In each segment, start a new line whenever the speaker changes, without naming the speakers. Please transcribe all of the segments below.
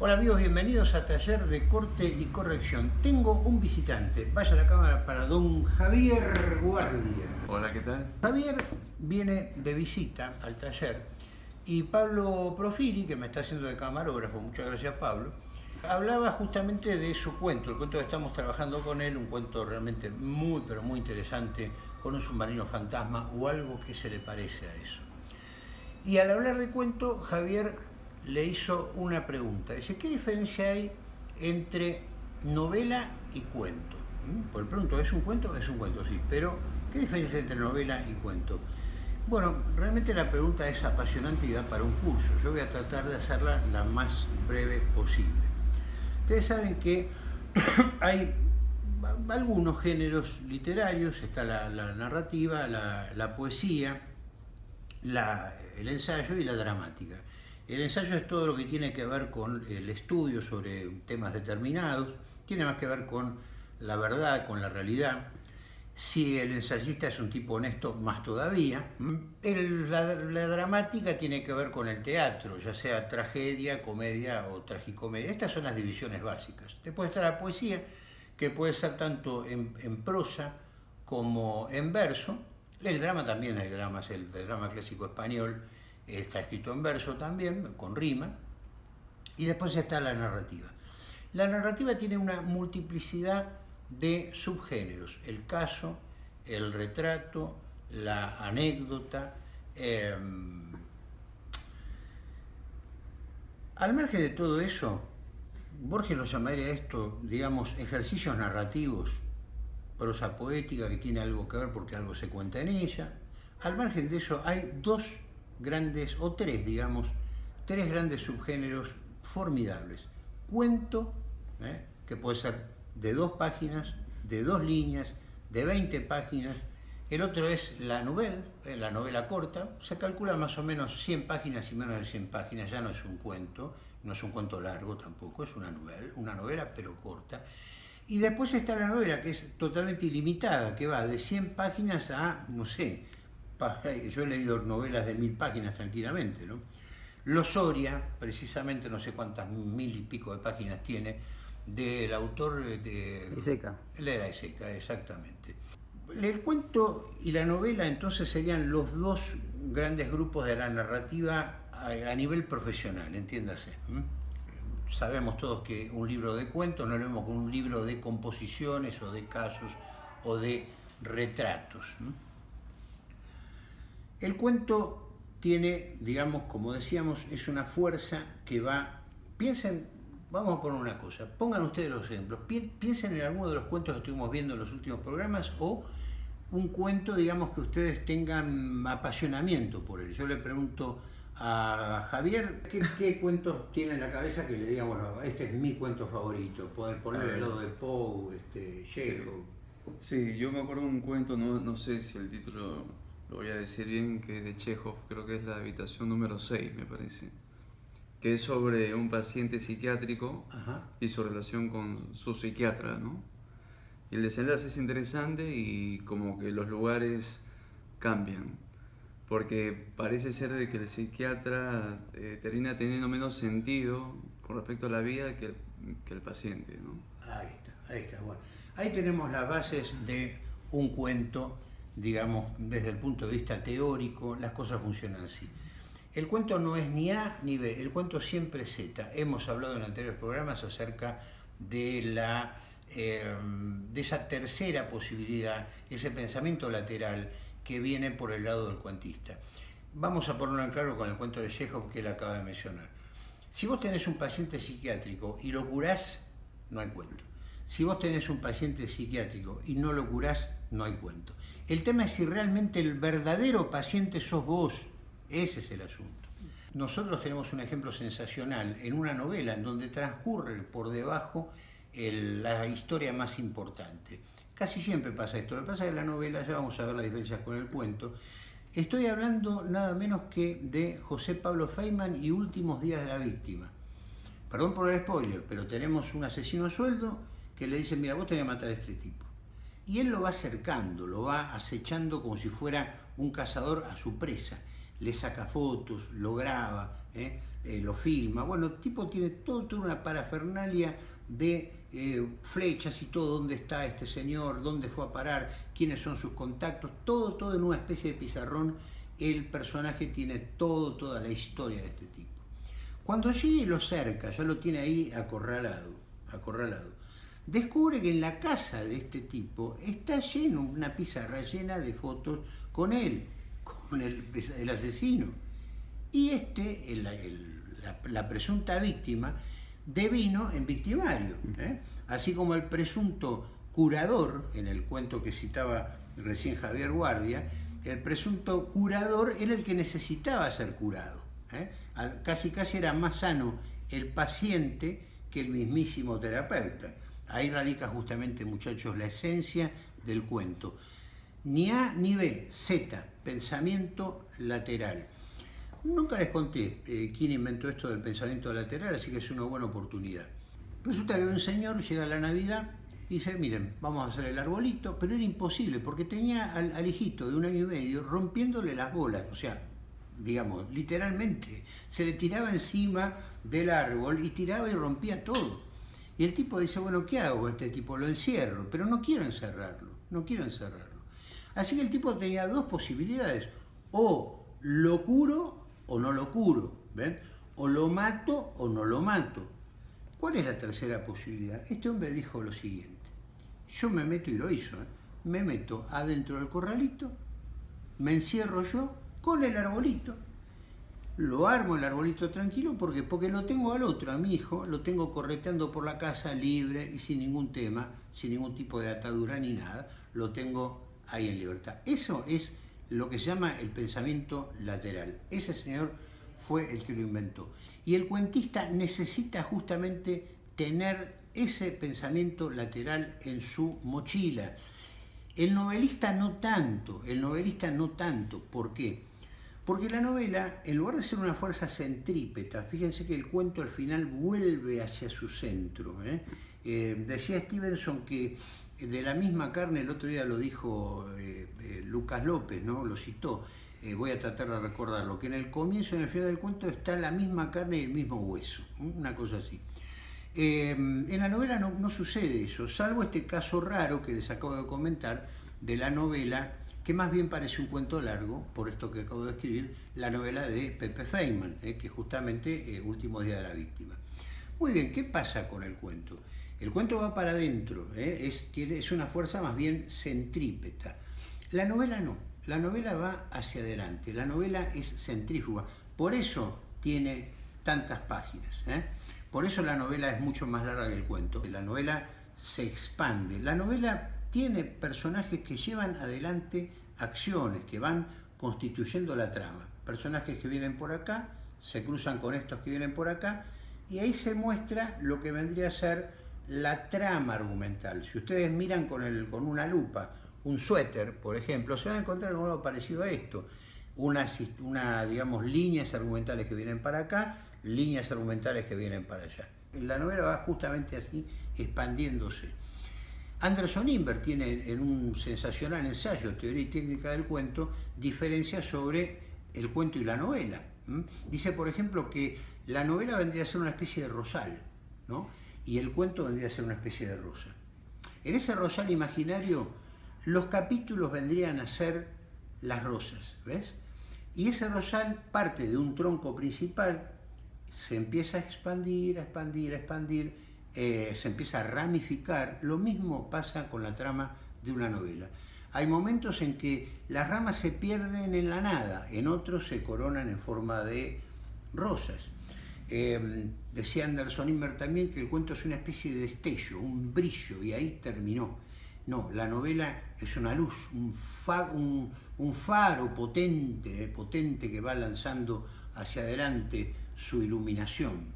Hola amigos, bienvenidos a Taller de Corte y Corrección. Tengo un visitante. Vaya a la cámara para don Javier Guardia.
Hola, ¿qué tal?
Javier viene de visita al taller y Pablo Profiri, que me está haciendo de camarógrafo, muchas gracias Pablo, hablaba justamente de su cuento, el cuento que estamos trabajando con él, un cuento realmente muy, pero muy interesante, con un submarino fantasma o algo que se le parece a eso. Y al hablar de cuento, Javier le hizo una pregunta. Dice, ¿qué diferencia hay entre novela y cuento? ¿Mm? Por el pronto, ¿es un cuento? Es un cuento, sí, pero ¿qué diferencia hay entre novela y cuento? Bueno, realmente la pregunta es apasionante y da para un curso. Yo voy a tratar de hacerla la más breve posible. Ustedes saben que hay algunos géneros literarios, está la, narrativa, la, poesía, el ensayo y la dramática. El ensayo es todo lo que tiene que ver con el estudio sobre temas determinados, tiene más que ver con la verdad, con la realidad. Si el ensayista es un tipo honesto, más todavía. la, dramática tiene que ver con el teatro, ya sea tragedia, comedia o tragicomedia. Estas son las divisiones básicas. Después está la poesía, que puede ser tanto en, prosa como en verso. El drama también, hay dramas, el drama clásico español está escrito en verso también, con rima, y después está la narrativa. La narrativa tiene una multiplicidad de subgéneros, el caso, el retrato, la anécdota. Em, al margen de todo eso, Borges lo llamaría esto, digamos, ejercicios narrativos, prosa poética que tiene algo que ver porque algo se cuenta en ella. Al margen de eso hay dos grandes, o tres, digamos, tres grandes subgéneros formidables. Cuento, ¿eh? que puede ser de dos páginas, de dos líneas, de 20 páginas. El otro es la novela, ¿eh? la novela corta. Se calcula más o menos 100 páginas y menos de 100 páginas. Ya no es un cuento, no es un cuento largo tampoco, es una novela, una novela pero corta. Y después está la novela, que es totalmente ilimitada, que va de 100 páginas a, no sé, yo he leído novelas de mil páginas tranquilamente, ¿no? Losoria, precisamente no sé cuántas mil y pico de páginas tiene, del autor de...
Iseca.
La era Iseca, exactamente. El cuento y la novela entonces serían los dos grandes grupos de la narrativa a, nivel profesional, entiéndase. Sabemos todos que un libro de cuentos no lo mismo que un libro de composiciones o de casos o de retratos. El cuento tiene, digamos, como decíamos, es una fuerza que va... Piensen, vamos a poner una cosa, pongan ustedes los ejemplos, piensen en alguno de los cuentos que estuvimos viendo en los últimos programas o un cuento, digamos, que ustedes tengan apasionamiento por él. Yo le pregunto a Javier, ¿qué, cuentos tiene en la cabeza que le diga, bueno, este es mi cuento favorito? Poder poner al lado de Poe, este, Chekhov.
Sí, yo me acuerdo de un cuento, no, no sé si el título lo voy a decir bien, que es de Chekhov, creo que es la habitación número 6, me parece, que es sobre un paciente psiquiátrico y su relación con su psiquiatra, ¿no? Y el desenlace es interesante y como que los lugares cambian, porque parece ser de que el psiquiatra eh, termina teniendo menos sentido con respecto a la vida que que el paciente, ¿no?
Ahí está, ahí está, bueno. Ahí tenemos las bases de un cuento digamos, desde el punto de vista teórico, las cosas funcionan así. El cuento no es ni A ni B, el cuento siempre es Z. Hemos hablado en anteriores programas acerca de, la, eh, de esa tercera posibilidad, ese pensamiento lateral que viene por el lado del cuantista. Vamos a ponerlo en claro con el cuento de Chekhov que él acaba de mencionar. Si vos tenés un paciente psiquiátrico y lo curás, no hay cuento. Si vos tenés un paciente psiquiátrico y no lo curás, no hay cuento. El tema es si realmente el verdadero paciente sos vos. Ese es el asunto. Nosotros tenemos un ejemplo sensacional en una novela en donde transcurre por debajo la historia más importante. Casi siempre pasa esto. Lo que pasa es que la novela, ya vamos a ver las diferencias con el cuento, estoy hablando nada menos que de José Pablo Feynman y Últimos días de la víctima. Perdón por el spoiler, pero tenemos un asesino a sueldo que le dice, mira, vos te voy a matar a este tipo. Y él lo va acercando, lo va acechando como si fuera un cazador a su presa. le saca fotos, lo graba, ¿eh? Eh, lo filma. Bueno, el tipo tiene todo, toda una parafernalia de eh, flechas y todo, dónde está este señor, dónde fue a parar, quiénes son sus contactos, todo, todo en una especie de pizarrón. El personaje tiene todo, toda la historia de este tipo. Cuando llegue y lo cerca, ya lo tiene ahí acorralado, acorralado. Descubre que en la casa de este tipo está lleno, una pizarra llena de fotos con él, con el, asesino. Y este, la, presunta víctima, devino en victimario. ¿eh? Así como el presunto curador, en el cuento que citaba recién Javier Guardia, el presunto curador era el que necesitaba ser curado. ¿eh? Casi casi era más sano el paciente que el mismísimo terapeuta. Ahí radica justamente, muchachos, la esencia del cuento. Ni A ni B, Z, pensamiento lateral. Nunca les conté eh, quién inventó esto del pensamiento lateral, así que es una buena oportunidad. Resulta que un señor llega a la Navidad y dice, miren, vamos a hacer el arbolito, pero era imposible porque tenía al, al hijito de un año y medio rompiéndole las bolas, o sea, digamos, literalmente, se le tiraba encima del árbol y tiraba y rompía todo. Y el tipo dice, bueno, ¿qué hago este tipo? Lo encierro, pero no quiero encerrarlo, no quiero encerrarlo. Así que el tipo tenía dos posibilidades, o lo curo o no lo curo, ¿ven? O lo mato o no lo mato. ¿Cuál es la tercera posibilidad? Este hombre dijo lo siguiente, yo me meto y lo hizo, ¿eh? me meto adentro del corralito, me encierro yo con el arbolito, lo armo el arbolito tranquilo porque porque lo tengo al otro, a mi hijo, lo tengo correteando por la casa libre y sin ningún tema, sin ningún tipo de atadura ni nada, lo tengo ahí en libertad. Eso es lo que se llama el pensamiento lateral. Ese señor fue el que lo inventó. Y el cuentista necesita justamente tener ese pensamiento lateral en su mochila. El novelista no tanto, el novelista no tanto. ¿Por qué? Porque la novela, en lugar de ser una fuerza centrípeta, fíjense que el cuento al final vuelve hacia su centro. ¿eh? Eh, decía Stevenson que de la misma carne, el otro día lo dijo eh, Lucas López, ¿no? lo citó, voy a tratar de recordarlo, que en el comienzo y en el final del cuento está la misma carne y el mismo hueso, una cosa así. en la novela no, no sucede eso, salvo este caso raro que les acabo de comentar de la novela que más bien parece un cuento largo, por esto que acabo de escribir, la novela de Pepe Feynman, eh, que justamente eh, Último Día de la Víctima. Muy bien, ¿qué pasa con el cuento? El cuento va para adentro, eh, es, tiene, es una fuerza más bien centrípeta. La novela no, la novela va hacia adelante, la novela es centrífuga, por eso tiene tantas páginas. Por eso la novela es mucho más larga que el cuento. La novela se expande. La novela tiene personajes que llevan adelante acciones, que van constituyendo la trama. Personajes que vienen por acá, se cruzan con estos que vienen por acá, y ahí se muestra lo que vendría a ser la trama argumental. Si ustedes miran con, el, con una lupa un suéter, por ejemplo, se van a encontrar con algo parecido a esto. Unas, una, digamos, líneas argumentales que vienen para acá, líneas argumentales que vienen para allá. La novela va justamente así, expandiéndose. Anderson Inver tiene en un sensacional ensayo, Teoría y Técnica del Cuento, diferencias sobre el cuento y la novela. Dice, por ejemplo, que la novela vendría a ser una especie de rosal, ¿no? y el cuento vendría a ser una especie de rosa. En ese rosal imaginario, los capítulos vendrían a ser las rosas, ¿ves? Y ese rosal parte de un tronco principal, se empieza a expandir, a expandir, a expandir, eh, se empieza a ramificar, lo mismo pasa con la trama de una novela. Hay momentos en que las ramas se pierden en la nada, en otros se coronan en forma de rosas. Em, decía Anderson Inver también que el cuento es una especie de destello, un brillo, y ahí terminó. No, la novela es una luz, un, faro potente, potente que va lanzando hacia adelante su iluminación.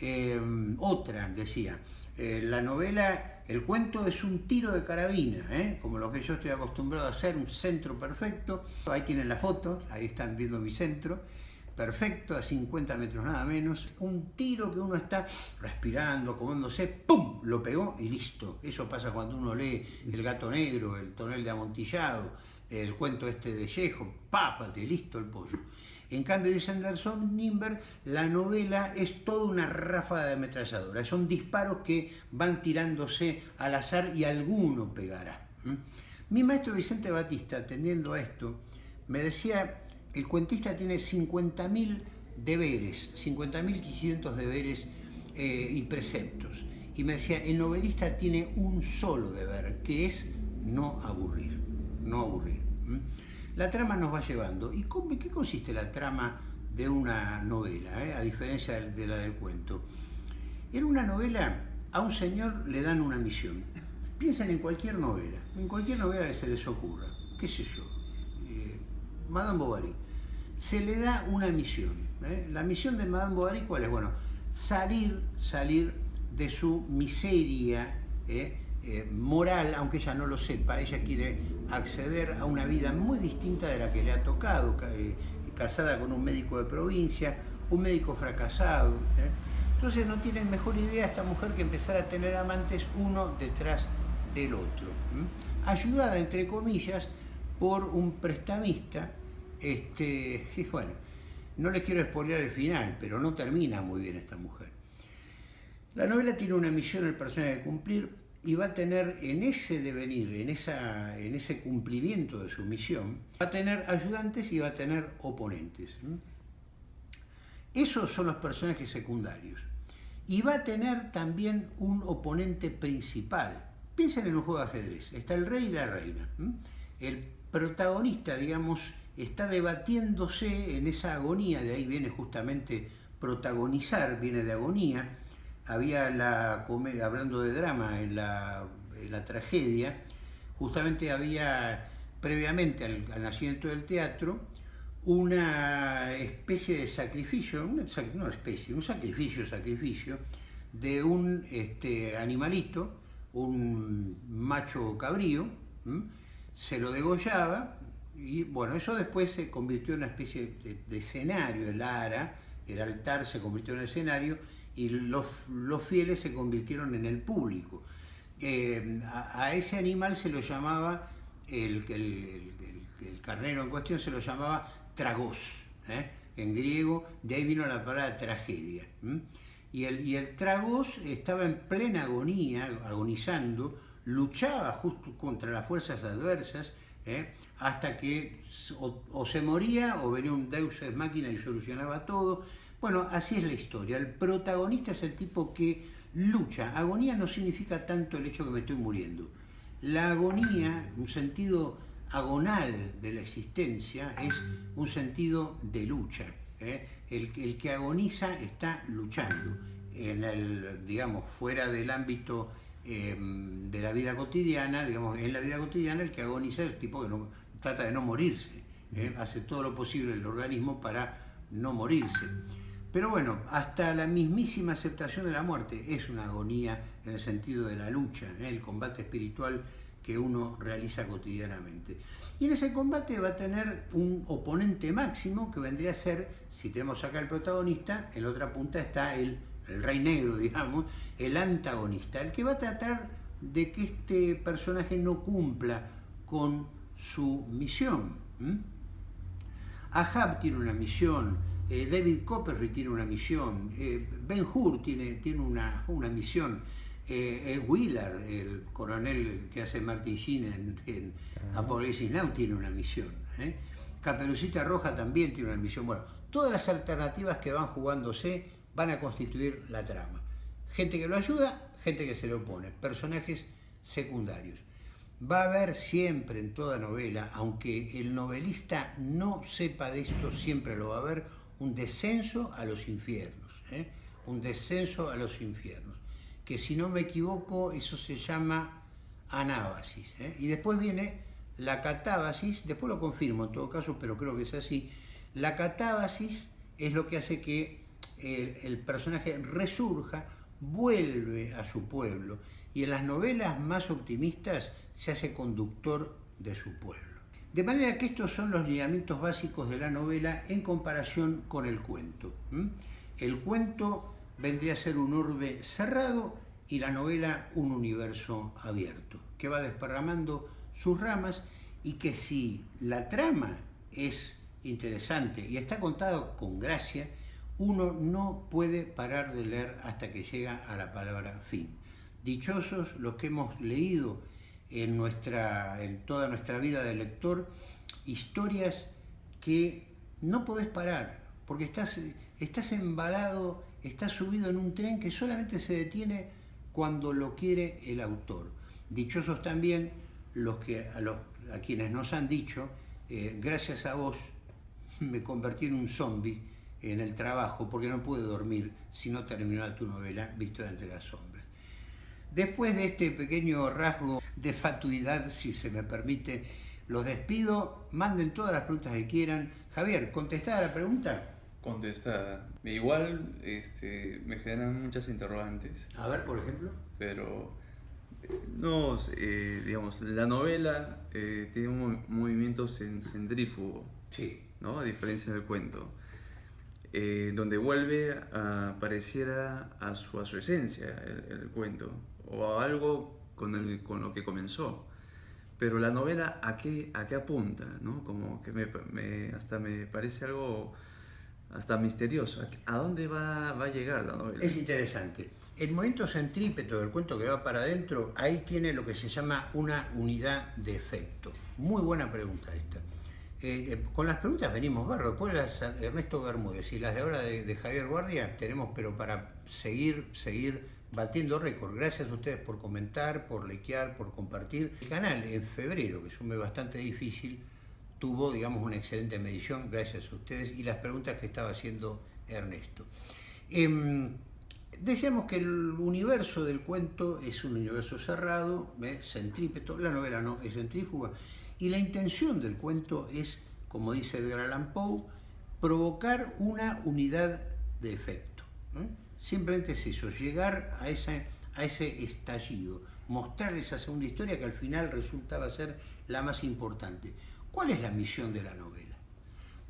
Em, otra, decía, eh, la novela, el cuento es un tiro de carabina, ¿eh? como lo que yo estoy acostumbrado a hacer, un centro perfecto. Ahí tienen la foto, ahí están viendo mi centro, perfecto, a 50 metros nada menos. Un tiro que uno está respirando, comiéndose, ¡pum! Lo pegó y listo. Eso pasa cuando uno lee El gato negro, El tonel de amontillado, el cuento este de Chejo, páfate, listo el pollo. En cambio, dice Anderson Nimber, la novela es toda una ráfaga de ametralladora. Son disparos que van tirándose al azar y alguno pegará. Mi maestro Vicente Batista, atendiendo a esto, me decía, el cuentista tiene 50.000 deberes, 50.500 deberes eh, y preceptos. Y me decía, el novelista tiene un solo deber, que es no aburrir, no aburrir. La trama nos va llevando. ¿Y qué consiste la trama de una novela, eh? a diferencia de la del cuento? En una novela a un señor le dan una misión. Piensen en cualquier novela, en cualquier novela que se les ocurra, qué sé yo, eh, Madame Bovary. Se le da una misión. Eh. La misión de Madame Bovary, ¿cuál es? Bueno, salir, salir de su miseria, eh, moral, aunque ella no lo sepa, ella quiere acceder a una vida muy distinta de la que le ha tocado, eh, casada con un médico de provincia, un médico fracasado. ¿eh? Entonces no tiene mejor idea esta mujer que empezar a tener amantes uno detrás del otro, ayudada entre comillas por un prestamista, este, bueno, no les quiero expoliar el final, pero no termina muy bien esta mujer. La novela tiene una misión el personaje de cumplir, y va a tener en ese devenir, en, esa, en ese cumplimiento de su misión, va a tener ayudantes y va a tener oponentes. Esos son los personajes secundarios. Y va a tener también un oponente principal. Piensen en un juego de ajedrez. Está el rey y la reina. El protagonista, digamos, está debatiéndose en esa agonía, de ahí viene justamente protagonizar, viene de agonía, había la comedia, hablando de drama, en la, tragedia, justamente había previamente al, nacimiento del teatro una especie de sacrificio, una, no especie, un sacrificio, sacrificio de un este, animalito, un macho cabrío, se lo degollaba y bueno, eso después se convirtió en una especie de, de escenario, el ara, el altar se convirtió en escenario y los, los fieles se convirtieron en el público. Eh, a, ese animal se lo llamaba, el, el, carnero en cuestión se lo llamaba tragos, ¿eh? en griego, de ahí vino la palabra tragedia. Y, el, y el tragos estaba en plena agonía, agonizando, luchaba justo contra las fuerzas adversas, ¿eh? hasta que o, o, se moría o venía un deus ex máquina y solucionaba todo, bueno, así es la historia. El protagonista es el tipo que lucha. Agonía no significa tanto el hecho que me estoy muriendo. La agonía, un sentido agonal de la existencia, es un sentido de lucha. ¿eh? El, que agoniza está luchando. En el, digamos, fuera del ámbito em, de la vida cotidiana, digamos, en la vida cotidiana el que agoniza es el tipo que no, trata de no morirse. ¿eh? Hace todo lo posible el organismo para no morirse. Pero bueno, hasta la mismísima aceptación de la muerte es una agonía en el sentido de la lucha, ¿eh? el combate espiritual que uno realiza cotidianamente. Y en ese combate va a tener un oponente máximo que vendría a ser, si tenemos acá el protagonista, en la otra punta está el, el rey negro, digamos, el antagonista, el que va a tratar de que este personaje no cumpla con su misión. Ahab tiene una misión, eh, David Copperfield tiene una misión, eh, Ben Hur tiene, tiene una, una misión, eh, Willard, el coronel que hace Martin Sheen en, en Apocalipsis Now, tiene una misión. Caperucita Roja también tiene una misión. Bueno, todas las alternativas que van jugándose van a constituir la trama. Gente que lo ayuda, gente que se le opone, personajes secundarios. Va a haber siempre en toda novela, aunque el novelista no sepa de esto, siempre lo va a haber, un descenso a los infiernos, ¿eh? un descenso a los infiernos, que si no me equivoco eso se llama anábasis. ¿eh? Y después viene la catábasis, después lo confirmo en todo caso, pero creo que es así. La catábasis es lo que hace que el, el personaje resurja, vuelve a su pueblo y en las novelas más optimistas se hace conductor de su pueblo. De manera que estos son los lineamientos básicos de la novela en comparación con el cuento. El cuento vendría a ser un orbe cerrado y la novela un universo abierto, que va desparramando sus ramas y que si la trama es interesante y está contado con gracia, uno no puede parar de leer hasta que llega a la palabra fin. Dichosos los que hemos leído en, nuestra, en toda nuestra vida de lector historias que no podés parar, porque estás, estás embalado, estás subido en un tren que solamente se detiene cuando lo quiere el autor. Dichosos también los que, a, los, a quienes nos han dicho, eh, gracias a vos me convertí en un zombie en el trabajo porque no pude dormir si no terminaba tu novela Visto entre las sombras. Después de este pequeño rasgo de fatuidad, si se me permite, los despido, manden todas las preguntas que quieran. Javier, ¿contestada la pregunta?
Contestada. Igual este, me generan muchas interrogantes.
A ver, por ejemplo.
Pero, no, eh, digamos, la novela eh, tiene un movimiento centrífugo.
Sí.
¿no? A diferencia del cuento. Eh, donde vuelve a pareciera a su, a su esencia el, cuento, o a algo con, el, con lo que comenzó. Pero la novela, ¿a qué, a qué apunta? ¿no? Como que me, hasta me parece algo hasta misterioso. ¿A dónde va, va, a llegar la novela?
Es interesante. El momento centrípeto del cuento que va para adentro, ahí tiene lo que se llama una unidad de efecto. Muy buena pregunta esta. Eh, eh, con las preguntas venimos barro. Después las Ernesto Bermúdez y las de ahora de, Javier Guardia tenemos, pero para seguir, seguir batiendo récord. Gracias a ustedes por comentar, por likear, por compartir. El canal en febrero, que es bastante difícil, tuvo, digamos, una excelente medición, gracias a ustedes, y las preguntas que estaba haciendo Ernesto. Eh, decíamos que el universo del cuento es un universo cerrado, centrípeto, la novela no, es centrífuga, y la intención del cuento es, como dice Edgar Allan Poe, provocar una unidad de efecto. Simplemente es eso, llegar a, esa, a ese estallido, mostrar esa segunda historia que al final resultaba ser la más importante. ¿Cuál es la misión de la novela?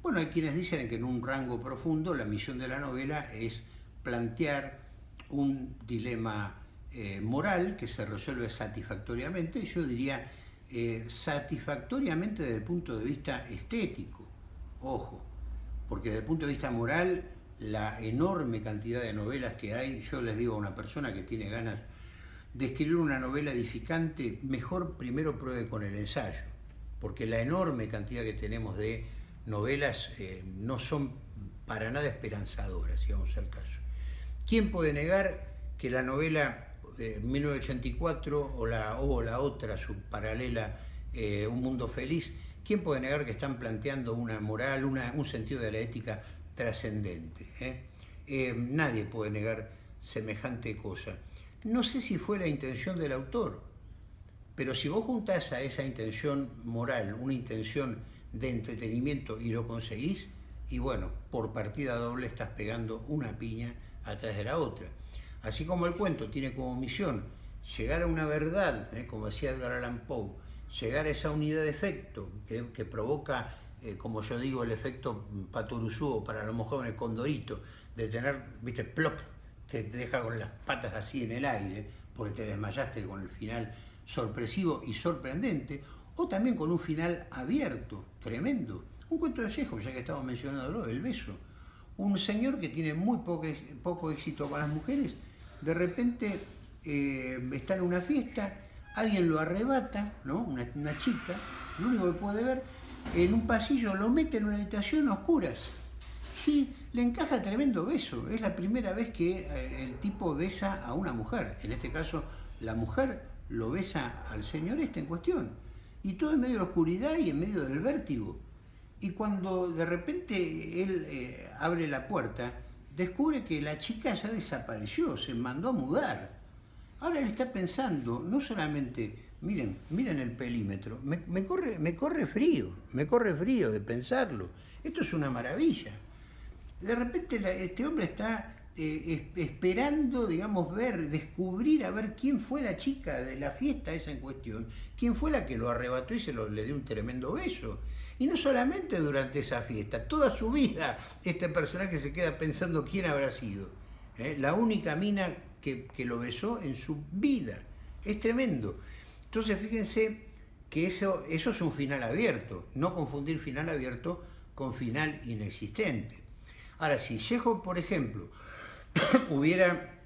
Bueno, hay quienes dicen que en un rango profundo la misión de la novela es plantear un dilema eh, moral que se resuelve satisfactoriamente. Yo diría eh, satisfactoriamente desde el punto de vista estético, ojo, porque desde el punto de vista moral, la enorme cantidad de novelas que hay, yo les digo a una persona que tiene ganas de escribir una novela edificante, mejor primero pruebe con el ensayo, porque la enorme cantidad que tenemos de novelas eh, no son para nada esperanzadoras, si vamos al caso. ¿Quién puede negar que la novela 1984 o la, o la otra, su paralela, eh, Un Mundo Feliz, ¿quién puede negar que están planteando una moral, una, un sentido de la ética trascendente? Eh? Eh, nadie puede negar semejante cosa. No sé si fue la intención del autor, pero si vos juntás a esa intención moral, una intención de entretenimiento y lo conseguís, y bueno, por partida doble estás pegando una piña atrás de la otra. Así como el cuento tiene como misión llegar a una verdad, ¿eh? como decía Edgar Allan Poe, llegar a esa unidad de efecto que, provoca, eh, como yo digo, el efecto patoruzú para los jóvenes condorito, de tener, viste, plop, te deja con las patas así en el aire, porque te desmayaste con el final sorpresivo y sorprendente, o también con un final abierto, tremendo. Un cuento de Chekhov, ya que estamos mencionándolo, El beso. Un señor que tiene muy poco, poco éxito con las mujeres, de repente eh, está en una fiesta, alguien lo arrebata, ¿no? Una, chica, lo único que puede ver, en un pasillo lo mete en una habitación a oscuras y le encaja tremendo beso. Es la primera vez que eh, el tipo besa a una mujer. En este caso, la mujer lo besa al señor este en cuestión. Y todo en medio de la oscuridad y en medio del vértigo. Y cuando de repente él eh, abre la puerta, descubre que la chica ya desapareció, se mandó a mudar. Ahora él está pensando, no solamente, miren, miren el pelímetro, me, corre, me corre frío, me corre frío de pensarlo. Esto es una maravilla. De repente este hombre está eh, esperando, digamos, ver, descubrir, a ver quién fue la chica de la fiesta esa en cuestión, quién fue la que lo arrebató y se le dio un tremendo beso. Y no solamente durante esa fiesta, toda su vida este personaje se queda pensando quién habrá sido. ¿eh? La única mina que, lo besó en su vida. Es tremendo. Entonces fíjense que eso, eso es un final abierto, no confundir final abierto con final inexistente. Ahora, si Chekhov, por ejemplo, hubiera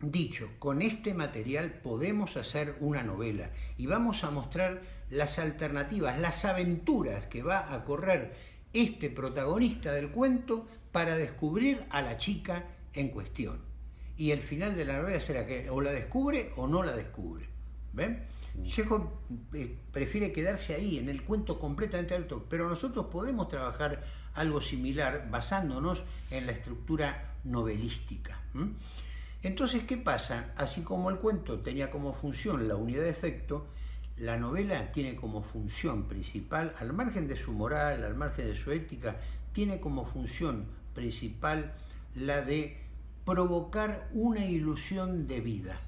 dicho, con este material podemos hacer una novela y vamos a mostrar las alternativas, las aventuras que va a correr este protagonista del cuento para descubrir a la chica en cuestión. Y el final de la novela será que o la descubre o no la descubre. ¿Ven? Chekhov eh, prefiere quedarse ahí, en el cuento completamente alto, pero nosotros podemos trabajar algo similar basándonos en la estructura novelística. Entonces, ¿qué pasa? Así como el cuento tenía como función la unidad de efecto, la novela tiene como función principal, al margen de su moral, al margen de su ética, tiene como función principal la de provocar una ilusión de vida.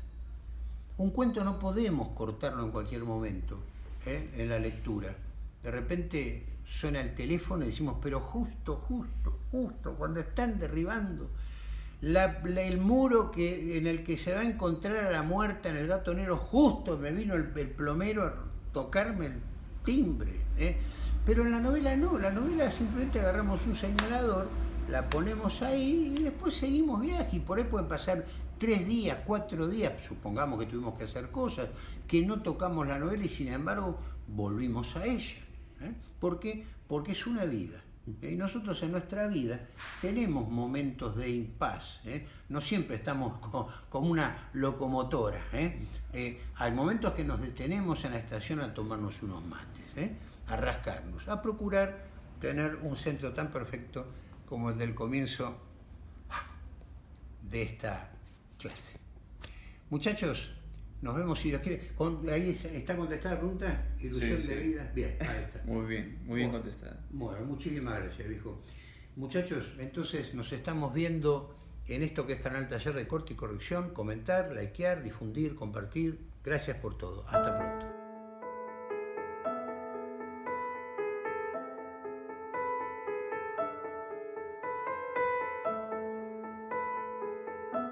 Un cuento no podemos cortarlo en cualquier momento ¿eh? en la lectura. De repente suena el teléfono y decimos, pero justo, justo, justo, cuando están derribando el muro que, en el que se va a encontrar a la muerta en el gato negro, justo me vino el, plomero a tocarme el timbre. ¿eh? Pero en la novela no, la novela simplemente agarramos un señalador, la ponemos ahí y después seguimos viaje y por ahí pueden pasar tres días, cuatro días, supongamos que tuvimos que hacer cosas, que no tocamos la novela y sin embargo volvimos a ella. ¿eh? ¿Por qué? Porque es una vida. Y nosotros en nuestra vida tenemos momentos de impas, ¿eh? no siempre estamos como una locomotora. ¿eh? Eh, hay momentos que nos detenemos en la estación a tomarnos unos mates, a rascarnos, a procurar tener un centro tan perfecto como el del comienzo de esta clase. Muchachos, nos vemos si Dios quiere. ahí está contestada la pregunta, ilusión de vida. Bien, ahí está.
Muy bien, muy bien contestada.
Bueno, muchísimas gracias, viejo. Muchachos, entonces nos estamos viendo en esto que es Canal Taller de Corte y Corrección. Comentar, likear, difundir, compartir. Gracias por todo. Hasta pronto.